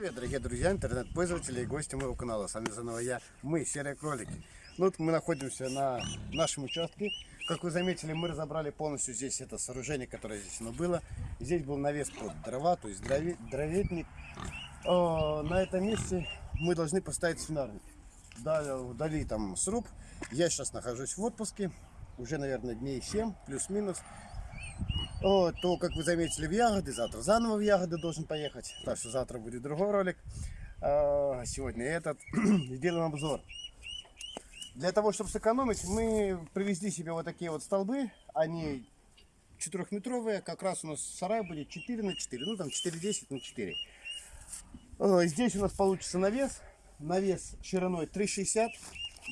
Привет, дорогие друзья, интернет-пользователи и гости моего канала. С вами заново я, мы, Серые Кролики. Ну, вот мы находимся на нашем участке. Как вы заметили, мы разобрали полностью здесь это сооружение, которое здесь оно было. Здесь был навес под дрова, то есть дрове- дроветник. О, на этом месте мы должны поставить свинарник. Да, Дали там сруб. Я сейчас нахожусь в отпуске. Уже, наверное, дней 7, плюс-минус. О, то, как вы заметили, в ягоды, завтра заново в ягоды должен поехать. Так что завтра будет другой ролик. А сегодня этот. Сделаем обзор. Для того, чтобы сэкономить, мы привезли себе вот такие вот столбы. Они четырехметровые. Как раз у нас сарай будет 4 на 4. Ну, там 4,10 на 4. О, Здесь у нас получится навес. Навес шириной 3,60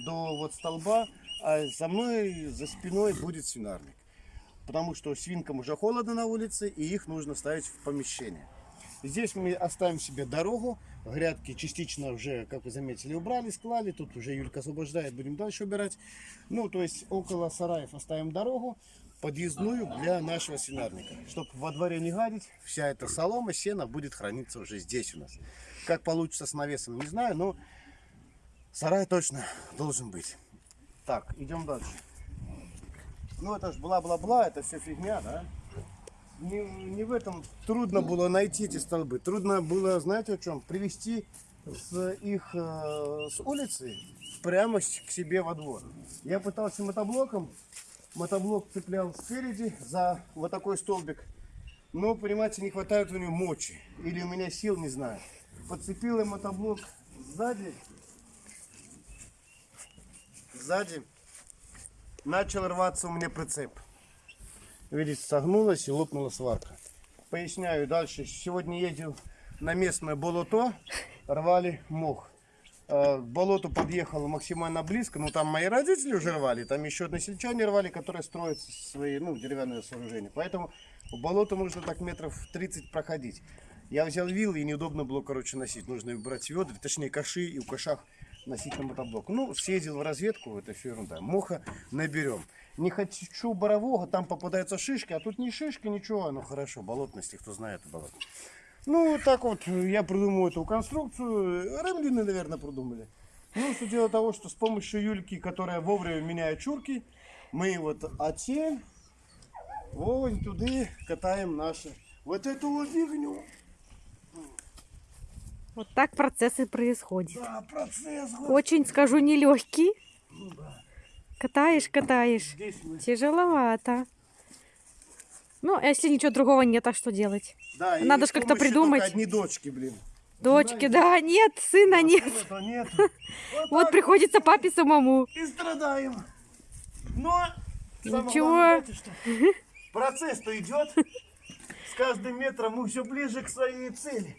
до вот столба. А за мной, за спиной будет свинарник потому что свинкам уже холодно на улице, и их нужно ставить в помещение. Здесь мы оставим себе дорогу, грядки частично уже, как вы заметили, убрали, склали, тут уже Юлька освобождает, будем дальше убирать. Ну, то есть около сараев оставим дорогу, подъездную для нашего свинарника. Чтобы во дворе не гадить, вся эта солома, сено будет храниться уже здесь у нас. Как получится с навесом, не знаю, но сарай точно должен быть. Так, идем дальше. Ну это ж бла-бла-бла, это все фигня, да? Не, не в этом трудно было найти эти столбы. Трудно было, знаете, о чем? Привести с их э, с улицы прямо к себе во двор. Я пытался мотоблоком, мотоблок цеплял спереди за вот такой столбик. Но, понимаете, не хватает у него мочи. Или у меня сил, не знаю. Подцепил я мотоблок сзади. Сзади начал рваться у меня прицеп. Видите, согнулась и лопнула сварка. Поясняю дальше. Сегодня ездил на местное болото, рвали мох. Э, К болоту подъехал максимально близко, ну там мои родители уже рвали, там еще односельчане рвали, которые строят свои ну, деревянные сооружения. Поэтому в болото нужно так метров 30 проходить. Я взял вил и неудобно было, короче, носить. Нужно брать ведра, точнее каши и в кашах носить на мотоблок. Ну, съездил в разведку, это все ерунда. Моха наберем. Не хочу борового, там попадаются шишки, а тут не шишки, ничего. Ну хорошо, болотности, кто знает болото. Ну, так вот я придумал эту конструкцию. Ремлины, наверное, придумали. Ну, все дело того, что с помощью Юльки, которая вовремя меняет чурки, мы вот оте, вон туда катаем наши. Вот эту вот фигню. Вот так процесс и происходит. Да, процесс. Очень, скажу, нелегкий. Катаешь, катаешь. Здесь мы. Тяжеловато. Ну, а если ничего другого нет, а что делать? Да, Надо с ж как-то придумать. одни дочки, блин. Дочки, да, нет, сына нет. Нет. Вот Вот приходится папе самому. и страдаем. Но Ничего. главное, знаете что? Процесс-то идет. С каждым метром мы все ближе к своей цели.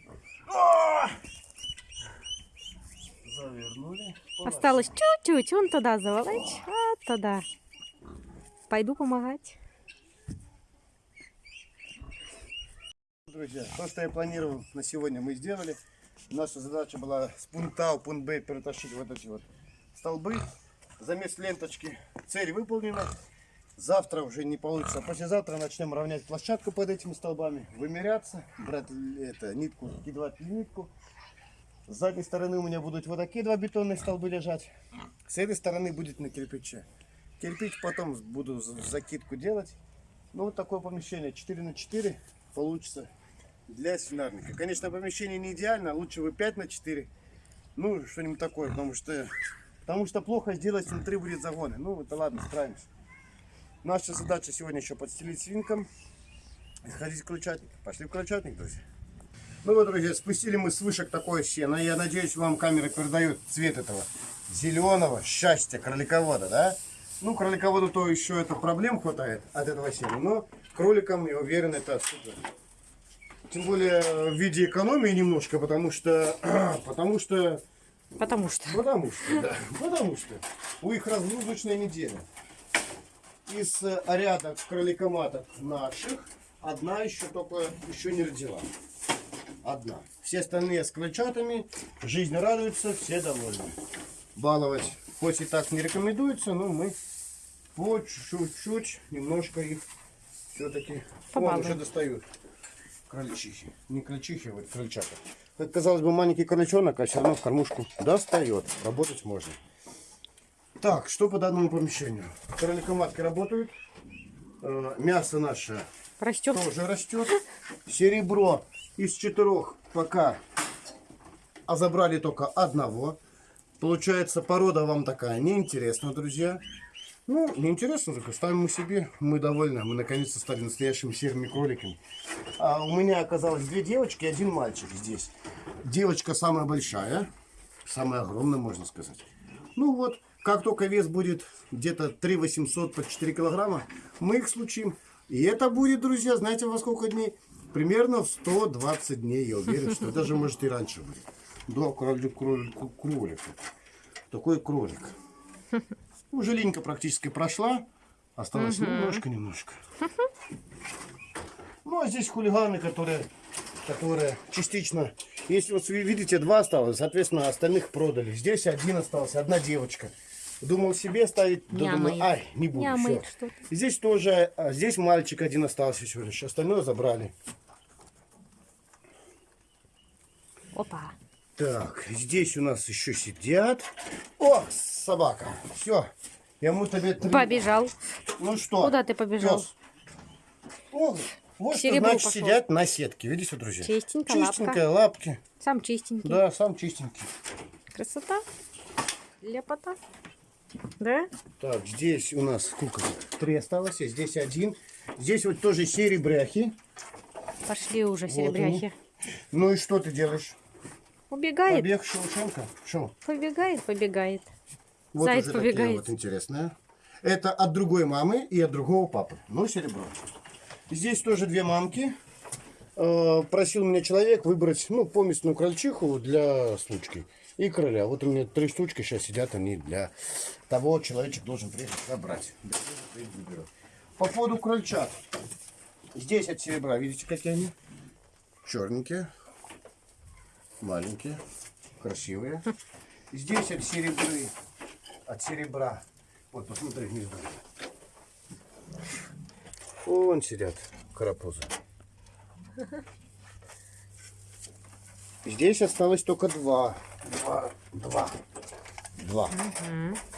Завернули. Осталось чуть-чуть, вон туда заволочь, а туда. Пойду помогать. Друзья, то, что я планировал на сегодня, мы сделали. Наша задача была с пункта А в пункт Б перетащить вот эти вот столбы. Замес ленточки. Цель выполнена. Завтра уже не получится. Послезавтра начнем равнять площадку под этими столбами. Вымеряться, брать это, нитку, кидать нитку. С задней стороны у меня будут вот такие два бетонные столбы лежать. С этой стороны будет на кирпиче. Кирпич потом буду за- закидку делать. Ну вот такое помещение 4 на 4 получится для свинарника. Конечно, помещение не идеально, лучше бы 5 на 4. Ну, что-нибудь такое, потому что, потому что плохо сделать внутри будет загоны. Ну, это ладно, справимся. Наша задача сегодня еще подстелить свинкам и сходить в крольчатник. Пошли в крольчатник, друзья. Ну вот, друзья, спустили мы с вышек такое сено. Я надеюсь, вам камера передает цвет этого зеленого счастья кроликовода, да? Ну, кролиководу то еще это проблем хватает от этого сена, но кроликам, я уверен, это супер. Тем более в виде экономии немножко, потому что, потому что, Потому что. потому что, да, потому что у их разгрузочная неделя. Из э, ряда кроликоматок наших одна еще только еще не родила. Одна. Все остальные с крольчатами, жизнь радуется, все довольны. Баловать хоть и так не рекомендуется, но мы по чуть-чуть немножко их все-таки Побалуем. уже достают. Крольчихи. Не крольчихи, а вот крольчата. как казалось бы, маленький кроличонок, а все равно в кормушку достает. Работать можно. Так, что по данному помещению? Кроликоматки работают. Э, Мясо наше Растет. тоже растет. Серебро из четырех пока а забрали только одного. Получается, порода вам такая неинтересна, друзья. Ну, неинтересно, только ставим мы себе. Мы довольны. Мы наконец-то стали настоящими серыми кроликами. А у меня оказалось две девочки и один мальчик здесь. Девочка самая большая. Самая огромная, можно сказать. Ну вот, как только вес будет где-то 3 800 по 4 килограмма, мы их случим. И это будет, друзья, знаете, во сколько дней? Примерно в 120 дней, я уверен, что даже может и раньше будет. Да, кролик, кролик, кролик. Такой кролик. Уже линька практически прошла. Осталось немножко-немножко. Ну, а здесь хулиганы, которые, которые частично... Если вот видите, два осталось, соответственно, остальных продали. Здесь один остался, одна девочка. Думал себе ставить, да думаю, ай, не буду, Нямает что-то. Здесь тоже, а, здесь мальчик один остался всего лишь, остальное забрали. Опа. Так, здесь у нас еще сидят. О, собака. Все. Я ему тебе три. Побежал. Ну что? Куда ты побежал? пёс? О, вот что значит пошел. сидят на сетке. Видите, друзья? Чистенько, Чистенькая, лапки. Сам чистенький. Да, сам чистенький. Красота. Лепота. Да? Так, здесь у нас сколько? Три осталось, а здесь один. Здесь вот тоже серебряхи. Пошли уже Вот серебряхи. Ну и что ты делаешь? Убегает. Побег Шелушенко? Шо? Побегает, побегает. Вот Заяц уже такие побегает. вот интересные. Это от другой мамы и от другого папы. Ну, серебро. Здесь тоже две мамки. Э, Просил меня человек выбрать, ну, поместную крольчиху для случки и короля. Вот у меня три штучки сейчас сидят, они для того, человечек должен приехать забрать. По поводу крольчат. Здесь от серебра, видите, какие они? Черненькие, маленькие, красивые. Здесь от серебры, от серебра. Вот, посмотри внизу. Вон сидят карапузы. Здесь осталось только два. Два. Два. Два.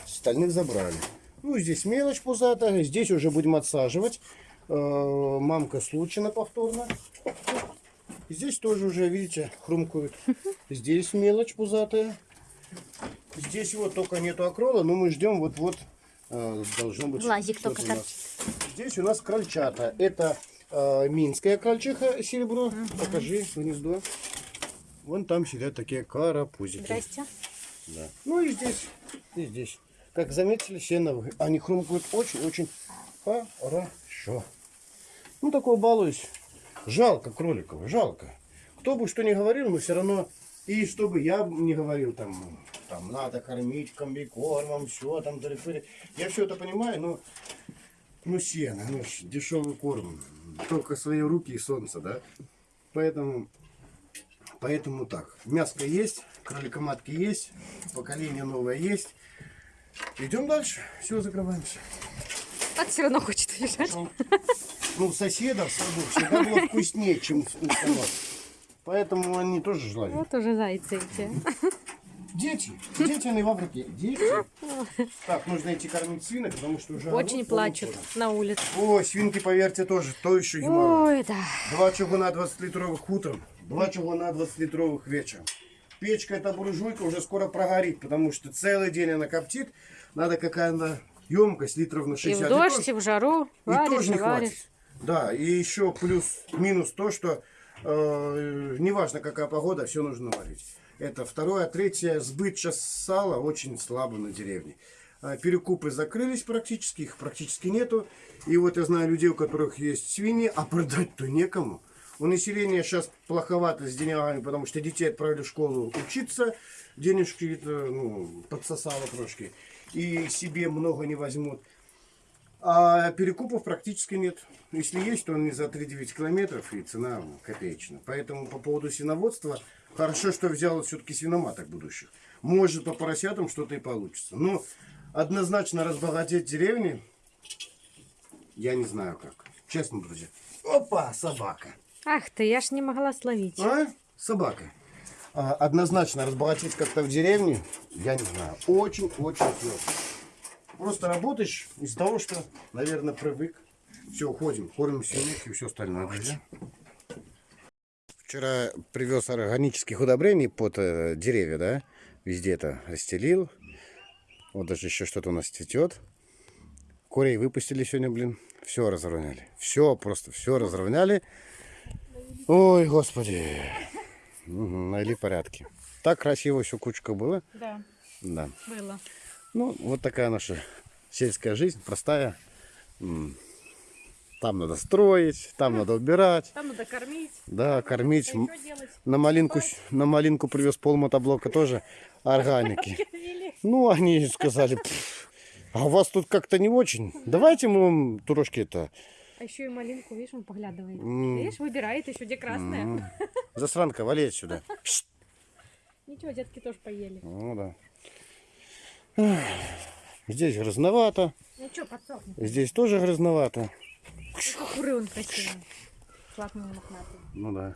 Остальных забрали. Ну, здесь мелочь пузатая. Здесь уже будем отсаживать. Э, Мамка случайно повторно. Здесь тоже уже, видите, хрумкают. Здесь мелочь пузатая. Здесь вот только нету акрола, но мы ждем вот-вот. э, должно быть Глазик что-то только у нас. Здесь у нас крольчата. Это э, минская крольчиха серебро. Покажи гнездо. Вон там сидят такие карапузики. Здрасте. Да. Ну и здесь, и здесь. Как заметили, сеновые. Они хрумкают очень-очень хорошо. Ну, такой балуюсь. Жалко кроликов, жалко. Кто бы что ни говорил, мы все равно... И чтобы я не говорил, там, там надо кормить комбикормом, все там, тыры-пыры. Я все это понимаю, но... Ну, сено, ну, дешевый корм. Только свои руки и солнце, да? Поэтому Поэтому так, мяско есть, кроликоматки есть, поколение новое есть. Идем дальше. Все, закрываемся. А все равно хочет уезжать. Ну, у в саду всегда было вкуснее, чем у нас. Поэтому они тоже желали. Вот уже зайцы эти. Дети, дети они в Африке. Дети. Так, нужно идти кормить свинок, потому что уже... Очень плачут на улице. Ой, свинки, поверьте, тоже. То еще геморрой. Ой, да. Два чугуна 20-литровых утром, два чугуна 20-литровых вечером. Печка эта буржуйка уже скоро прогорит, потому что целый день она коптит. Надо какая-то емкость литров на И 60. в дождь, тоже- и в жару. и Варишь, тоже и не варишь. хватит. Да, и еще плюс-минус то, что э, неважно какая погода, все нужно варить. Это второе. А третье, сбыт сейчас сала очень слабо на деревне. А, Перекупы закрылись практически, их практически нету. И вот я знаю людей, у которых есть свиньи, а продать-то некому. У населения сейчас плоховато с деньгами, потому что детей отправили в школу учиться. Денежки это, ну, подсосало трошки. И себе много не возьмут. А перекупов практически нет. Если есть, то они за 3-9 километров и цена копеечная. Поэтому по поводу свиноводства, хорошо, что взял все-таки свиноматок будущих. Может по поросятам что-то и получится. Но однозначно разбогатеть деревни, я не знаю как. Честно, друзья. Опа, собака. Ах ты, я ж не могла словить. А? Собака. А, однозначно разбогатеть как-то в деревне, я не знаю, очень-очень сложно. Просто работаешь из-за того, что, наверное, привык. Все, ходим, кормим семейки и все остальное, друзья. Вчера привез органических удобрений под э, деревья, да? Везде это расстелил. Вот даже еще что-то у нас цветет. Курей выпустили сегодня, блин. Все разровняли. Все, просто все разровняли. Ой, господи. Угу, навели порядки. Так красиво все кучка было. Да, Да. было. Ну, вот такая наша сельская жизнь, простая. Там надо строить, там надо убирать, Там надо кормить. да, кормить. На малинку, на малинку привез пол мотоблока тоже органики. Ну, они сказали, «Пф, а у вас тут как-то не очень. Давайте мы вам трошки это А еще и малинку, видишь, он поглядывает. М. Видишь, выбирает еще где красная. м, засранка, вали отсюда. Пшт. Ничего, детки тоже поели. Ну да. Ах, Здесь грязновато, Ну что, подсохнет. здесь тоже грязновато. Только куры он красивый. Мохнатый. Ну да.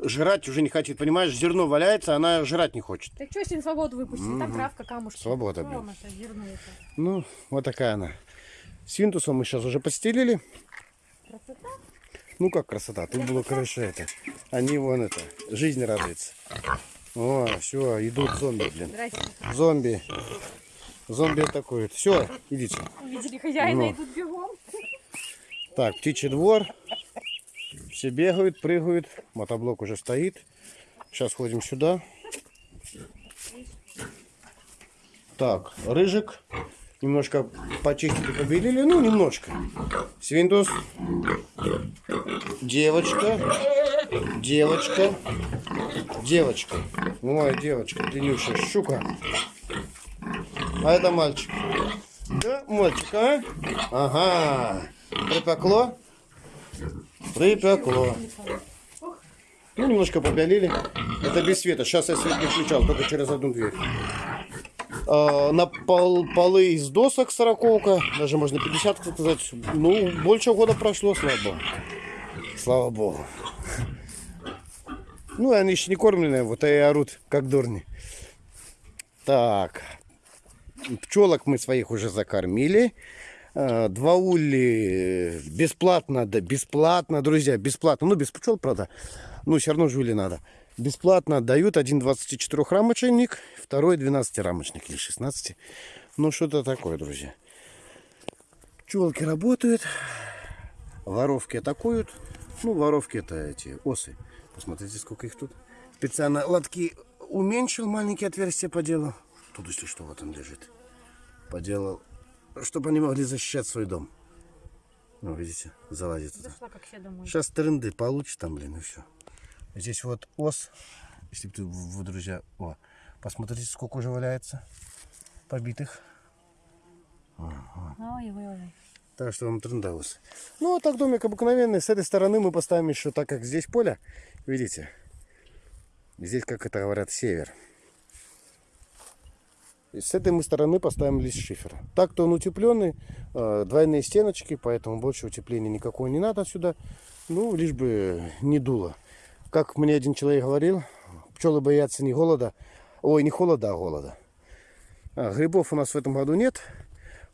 Жрать уже не хочет, понимаешь, зерно валяется, она жрать не хочет. Так что, если на свободу выпустили? Там травка, камушки. Свобода, блин. зерно это? Ну, вот такая она. Свинтусом мы сейчас уже постелили. Красота? Ну как красота, тут было короче это. Они вон это, жизнь радуется. О, все, идут зомби, блин. Зомби. Зомби атакуют. Все, идите. Увидели хозяина, Ну. идут бегом. Так, птичий двор. Все бегают, прыгают. Мотоблок уже стоит. Сейчас ходим сюда. Так, рыжик. Немножко почистили, побелили. Ну, немножко. Свинтус. Девочка. Девочка. Девочка. Ой, девочка, длиннющая щука. А это мальчик. Да, мальчик, а? Ага. Припекло? Припекло. Ну, немножко побелили. Это без света. Сейчас я свет не включал, только через одну дверь. А, на пол, полы из досок сороковка, даже можно 50 сказать. Ну, больше года прошло, слава богу. Слава богу. Ну, они еще не кормленные, вот и орут, как дурни. Так, пчелок мы своих уже закормили. Э, Два ули бесплатно, да, бесплатно, друзья, бесплатно. Ну, без пчел, правда. Ну, все равно жули надо. Бесплатно дают один 24 рамочник, второй 12 рамочник или 16. Ну, что-то такое, друзья. Пчелки работают, воровки атакуют. Ну, воровки это эти осы. Посмотрите, сколько их тут. Специально лотки уменьшил, маленькие отверстия поделал. Тут, если что, вот он лежит. Поделал, чтобы они могли защищать свой дом. Ну, видите, залазит туда. Зашла. Сейчас тренды получит там, блин, и все. Здесь вот ос, если бы ты, вы, друзья, о, посмотрите, сколько уже валяется побитых. Ой, ой, ой. Так что вам трендаус. Ну, а так домик обыкновенный. С этой стороны мы поставим еще, так как здесь поле, видите, здесь, как это говорят, север. И с этой мы стороны поставим лист шифера. Так-то он утепленный, э, двойные стеночки, поэтому больше утепления никакого не надо сюда. Ну, лишь бы не дуло. Как мне один человек говорил, пчелы боятся не голода, ой, не холода, а голода. А, грибов у нас в этом году нет.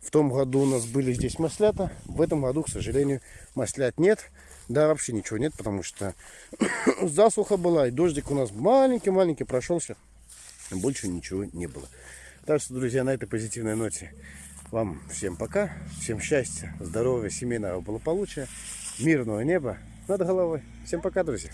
В том году у нас были здесь маслята. В этом году, к сожалению, маслят нет. Да, вообще ничего нет, потому что засуха была, и дождик у нас маленький-маленький прошелся. Больше ничего не было. Так что, друзья, на этой позитивной ноте вам всем пока. Всем счастья, здоровья, семейного благополучия, мирного неба над головой. Всем пока, друзья.